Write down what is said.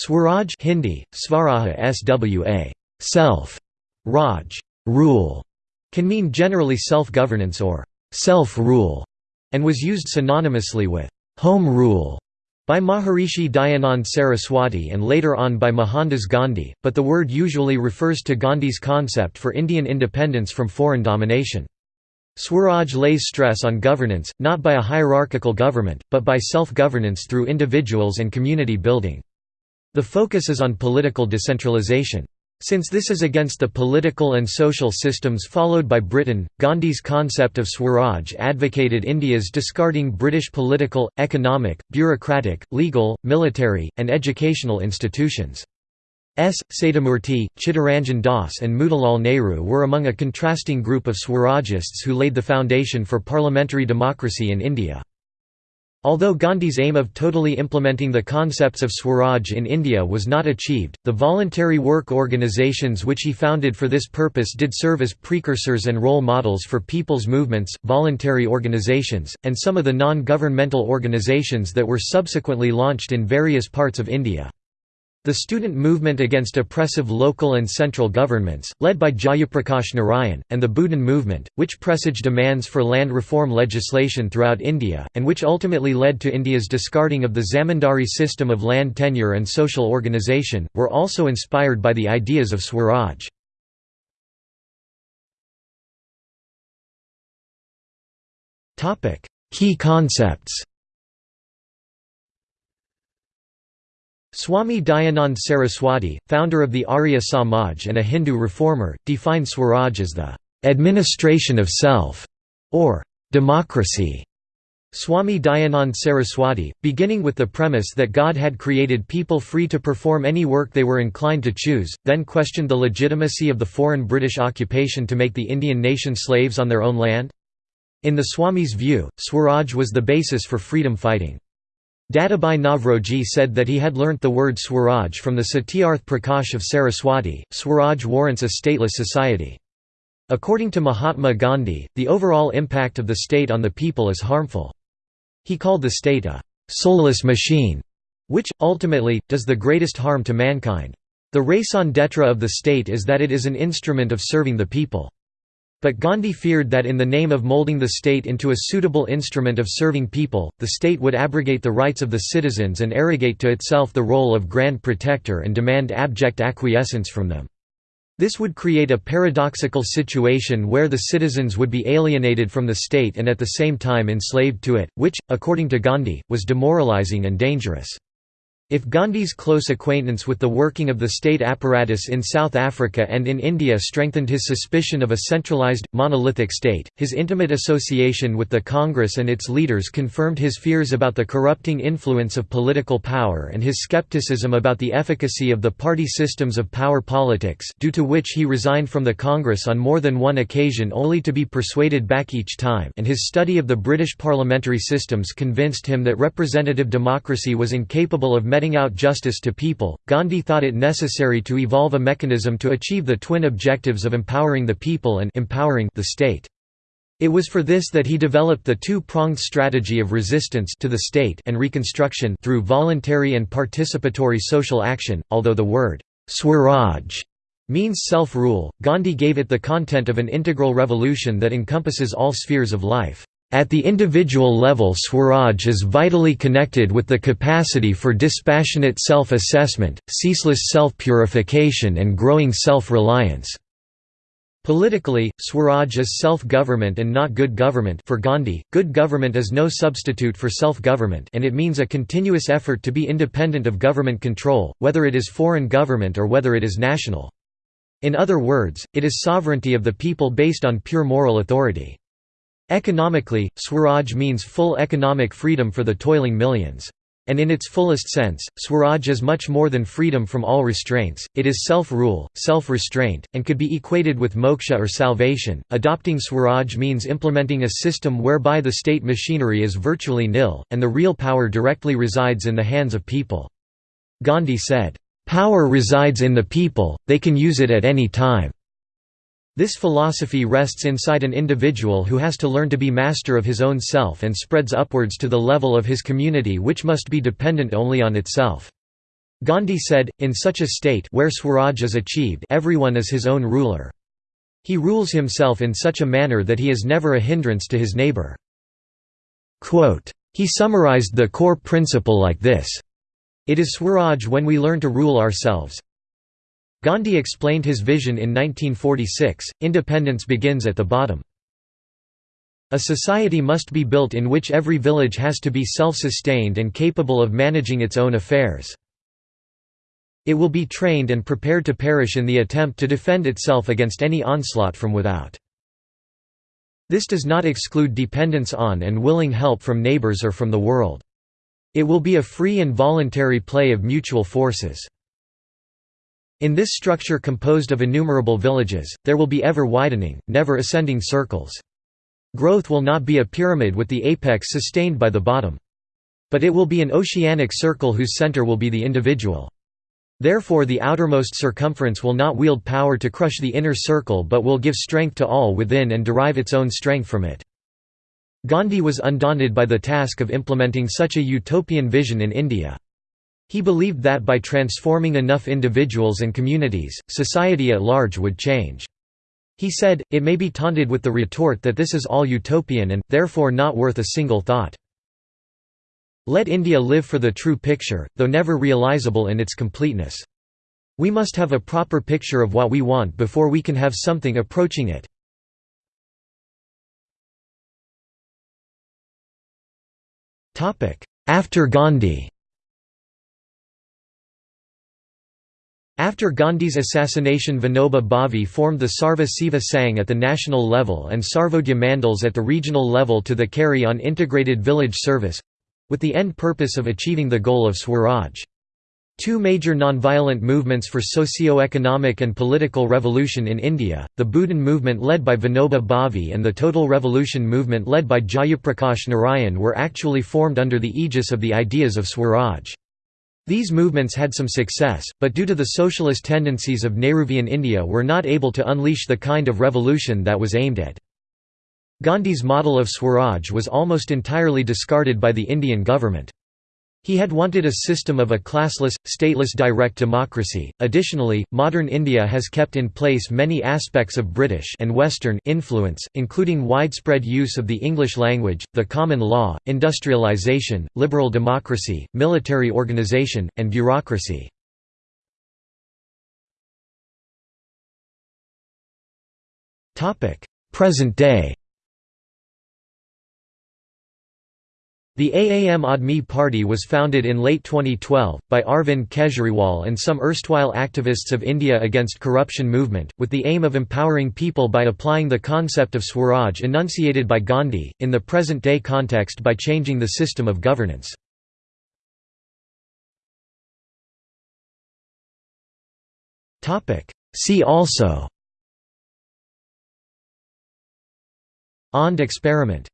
Swaraj Hindi, Svaraja swa, self, Raj, rule, can mean generally self-governance or self-rule, and was used synonymously with home rule by Maharishi Dayanand Saraswati and later on by Mohandas Gandhi, but the word usually refers to Gandhi's concept for Indian independence from foreign domination. Swaraj lays stress on governance, not by a hierarchical government, but by self-governance through individuals and community building. The focus is on political decentralization. Since this is against the political and social systems followed by Britain, Gandhi's concept of Swaraj advocated India's discarding British political, economic, bureaucratic, legal, military, and educational institutions. S. Satyamurti, Chittaranjan Das and Motilal Nehru were among a contrasting group of Swarajists who laid the foundation for parliamentary democracy in India. Although Gandhi's aim of totally implementing the concepts of Swaraj in India was not achieved, the voluntary work organisations which he founded for this purpose did serve as precursors and role models for people's movements, voluntary organisations, and some of the non-governmental organisations that were subsequently launched in various parts of India. The student movement against oppressive local and central governments, led by Jayaprakash Narayan, and the Bhoodan movement, which presaged demands for land reform legislation throughout India, and which ultimately led to India's discarding of the zamindari system of land tenure and social organisation, were also inspired by the ideas of Swaraj. Key concepts Swami Dayanand Saraswati, founder of the Arya Samaj and a Hindu reformer, defined Swaraj as the administration of self, or democracy. Swami Dayanand Saraswati, beginning with the premise that God had created people free to perform any work they were inclined to choose, then questioned the legitimacy of the foreign British occupation to make the Indian nation slaves on their own land. In the Swami's view, Swaraj was the basis for freedom fighting. Dadabhai Naoroji said that he had learnt the word Swaraj from the Satyarth Prakash of Saraswati. Swaraj warrants a stateless society. According to Mahatma Gandhi, the overall impact of the state on the people is harmful. He called the state a soulless machine, which, ultimately, does the greatest harm to mankind. The raison d'etre of the state is that it is an instrument of serving the people. But Gandhi feared that in the name of molding the state into a suitable instrument of serving people, the state would abrogate the rights of the citizens and arrogate to itself the role of grand protector and demand abject acquiescence from them. This would create a paradoxical situation where the citizens would be alienated from the state and at the same time enslaved to it, which, according to Gandhi, was demoralizing and dangerous. If Gandhi's close acquaintance with the working of the state apparatus in South Africa and in India strengthened his suspicion of a centralized, monolithic state, his intimate association with the Congress and its leaders confirmed his fears about the corrupting influence of political power and his skepticism about the efficacy of the party systems of power politics due to which he resigned from the Congress on more than one occasion only to be persuaded back each time and his study of the British parliamentary systems convinced him that representative democracy was incapable of meting out justice to people, Gandhi thought it necessary to evolve a mechanism to achieve the twin objectives of empowering the people and empowering the state. It was for this that he developed the two-pronged strategy of resistance to the state and reconstruction through voluntary and participatory social action, although the word Swaraj means self-rule, Gandhi gave it the content of an integral revolution that encompasses all spheres of life. At the individual level Swaraj is vitally connected with the capacity for dispassionate self-assessment, ceaseless self-purification and growing self-reliance. Politically, Swaraj is self-government and not good government for Gandhi, good government is no substitute for self-government and it means a continuous effort to be independent of government control, whether it is foreign government or whether it is national. In other words, it is sovereignty of the people based on pure moral authority. Economically, Swaraj means full economic freedom for the toiling millions. And in its fullest sense, Swaraj is much more than freedom from all restraints, it is self-rule, self-restraint, and could be equated with moksha or salvation. Adopting Swaraj means implementing a system whereby the state machinery is virtually nil, and the real power directly resides in the hands of people. Gandhi said, "...power resides in the people, they can use it at any time." This philosophy rests inside an individual who has to learn to be master of his own self and spreads upwards to the level of his community which must be dependent only on itself. Gandhi said, in such a state where Swaraj is achieved everyone is his own ruler. He rules himself in such a manner that he is never a hindrance to his neighbor. Quote, he summarized the core principle like this, It is Swaraj when we learn to rule ourselves. Gandhi explained his vision in 1946, independence begins at the bottom. A society must be built in which every village has to be self-sustained and capable of managing its own affairs. It will be trained and prepared to perish in the attempt to defend itself against any onslaught from without. This does not exclude dependence on and willing help from neighbors or from the world. It will be a free and voluntary play of mutual forces. In this structure composed of innumerable villages, there will be ever widening, never ascending circles. Growth will not be a pyramid with the apex sustained by the bottom. But it will be an oceanic circle whose center will be the individual. Therefore the outermost circumference will not wield power to crush the inner circle but will give strength to all within and derive its own strength from it. Gandhi was undaunted by the task of implementing such a utopian vision in India. He believed that by transforming enough individuals and communities, society at large would change. He said, it may be taunted with the retort that this is all utopian and, therefore not worth a single thought. Let India live for the true picture, though never realizable in its completeness. We must have a proper picture of what we want before we can have something approaching it. After Gandhi After Gandhi's assassination Vinoba Bhave formed the Sarva Seva Sangh at the national level and Sarvodaya Mandals at the regional level to the carry on integrated village service, with the end purpose of achieving the goal of Swaraj. Two major nonviolent movements for socio-economic and political revolution in India, the Bhoodan movement led by Vinoba Bhave and the Total Revolution movement led by Jayaprakash Narayan were actually formed under the aegis of the ideas of Swaraj. These movements had some success, but due to the socialist tendencies of Nehruvian India were not able to unleash the kind of revolution that was aimed at. Gandhi's model of Swaraj was almost entirely discarded by the Indian government. He had wanted a system of a classless, stateless direct democracy. Additionally, modern India has kept in place many aspects of British and Western influence, including widespread use of the English language, the common law, industrialization, liberal democracy, military organization, and bureaucracy. Present day The Aam Aadmi Party was founded in late 2012, by Arvind Kejriwal and some erstwhile activists of India Against Corruption movement, with the aim of empowering people by applying the concept of Swaraj enunciated by Gandhi, in the present-day context by changing the system of governance. See also Ond experiment